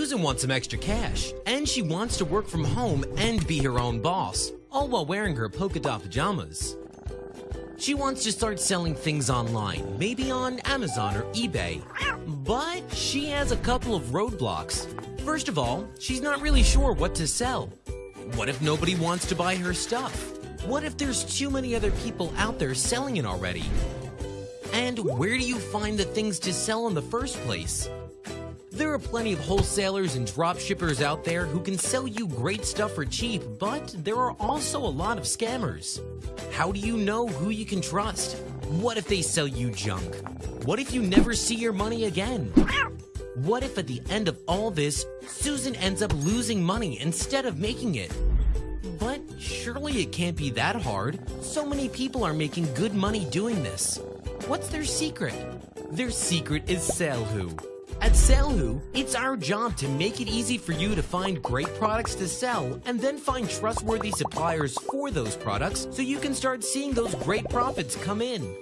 Susan. Wants some extra cash, and she wants to work from home and be her own boss, all while wearing her polka dot pajamas. She wants to start selling things online, maybe on Amazon or eBay. But she has a couple of roadblocks. First of all, she's not really sure what to sell. What if nobody wants to buy her stuff? What if there's too many other people out there selling it already? And where do you find the things to sell in the first place? There are plenty of wholesalers and dropshippers out there who can sell you great stuff for cheap, but there are also a lot of scammers. How do you know who you can trust? What if they sell you junk? What if you never see your money again? What if at the end of all this, Susan ends up losing money instead of making it? But surely it can't be that hard. So many people are making good money doing this. What's their secret? Their secret is SaleHoo. At SaleHoo, it's our job to make it easy for you to find great products to sell and then find trustworthy suppliers for those products so you can start seeing those great profits come in.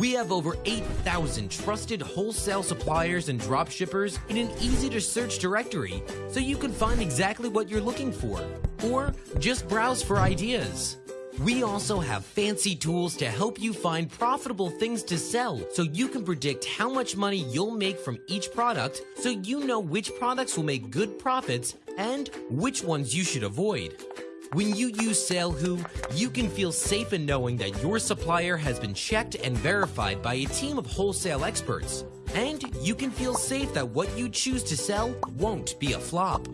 We have over 8,000 trusted wholesale suppliers and dropshippers in an easy to search directory so you can find exactly what you're looking for or just browse for ideas. We also have fancy tools to help you find profitable things to sell so you can predict how much money you'll make from each product so you know which products will make good profits and which ones you should avoid. When you use SaleHoo, you can feel safe in knowing that your supplier has been checked and verified by a team of wholesale experts. And you can feel safe that what you choose to sell won't be a flop.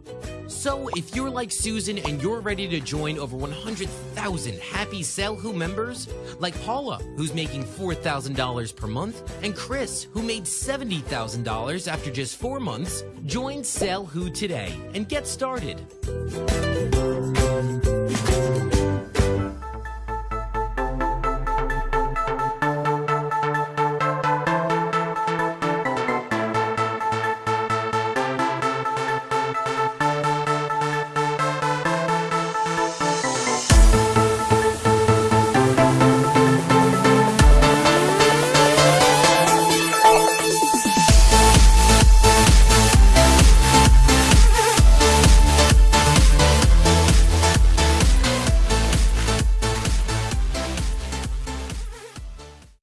So if you're like Susan and you're ready to join over 100,000 happy SaleHoo members, like Paula, who's making $4,000 per month, and Chris, who made $70,000 after just four months, join SaleHoo today and get started.